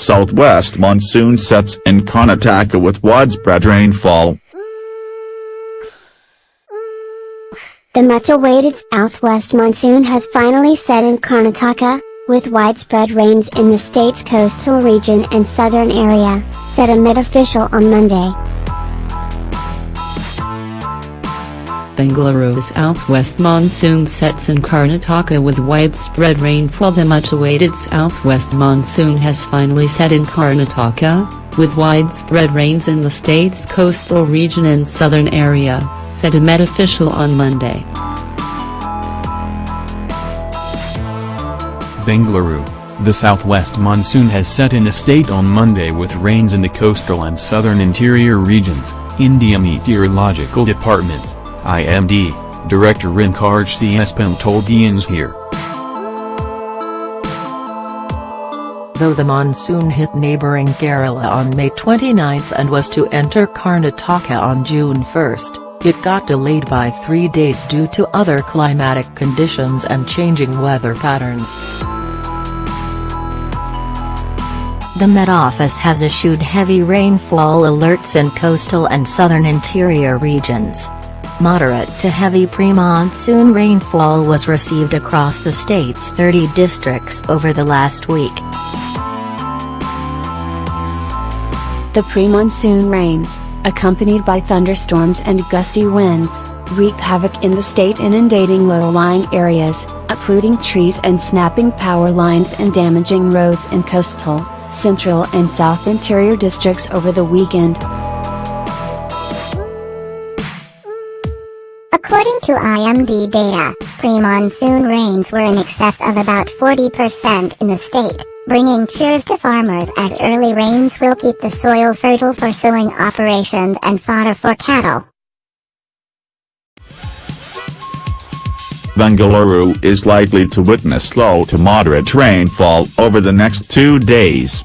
southwest monsoon sets in Karnataka with widespread rainfall. The much-awaited southwest monsoon has finally set in Karnataka, with widespread rains in the state's coastal region and southern area, said a Met official on Monday. Bengaluru southwest monsoon sets in Karnataka with widespread rainfall The much-awaited southwest monsoon has finally set in Karnataka, with widespread rains in the state's coastal region and southern area, said a Met official on Monday. Bengaluru, the southwest monsoon has set in a state on Monday with rains in the coastal and southern interior regions, India Meteorological Department's, IMD, Director Rinkarj Cspm told Guians here. Though the monsoon hit neighbouring Kerala on May 29 and was to enter Karnataka on June 1, it got delayed by three days due to other climatic conditions and changing weather patterns. The Met Office has issued heavy rainfall alerts in coastal and southern interior regions. Moderate to heavy pre-monsoon rainfall was received across the state's 30 districts over the last week. The pre-monsoon rains, accompanied by thunderstorms and gusty winds, wreaked havoc in the state inundating low-lying areas, uprooting trees and snapping power lines and damaging roads in coastal, central and south interior districts over the weekend. According to IMD data, pre-monsoon rains were in excess of about 40% in the state, bringing cheers to farmers as early rains will keep the soil fertile for sowing operations and fodder for cattle. Bengaluru is likely to witness slow to moderate rainfall over the next two days.